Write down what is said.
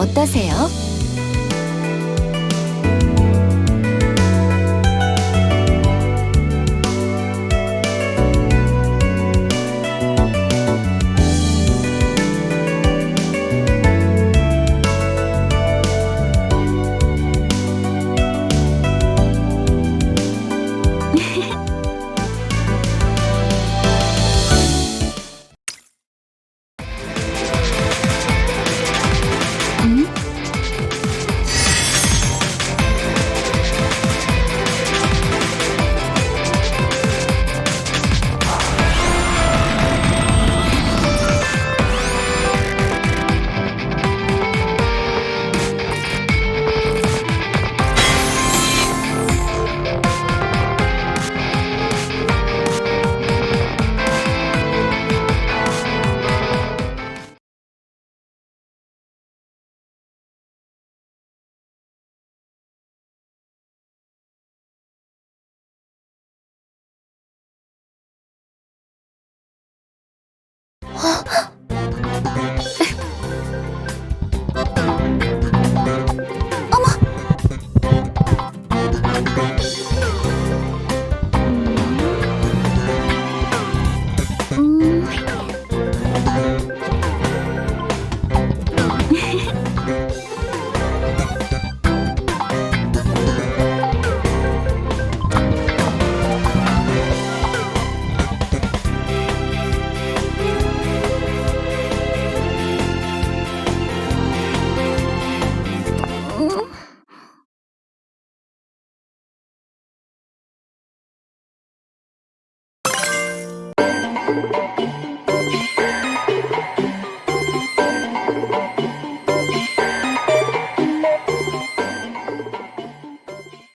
어떠세요? 어?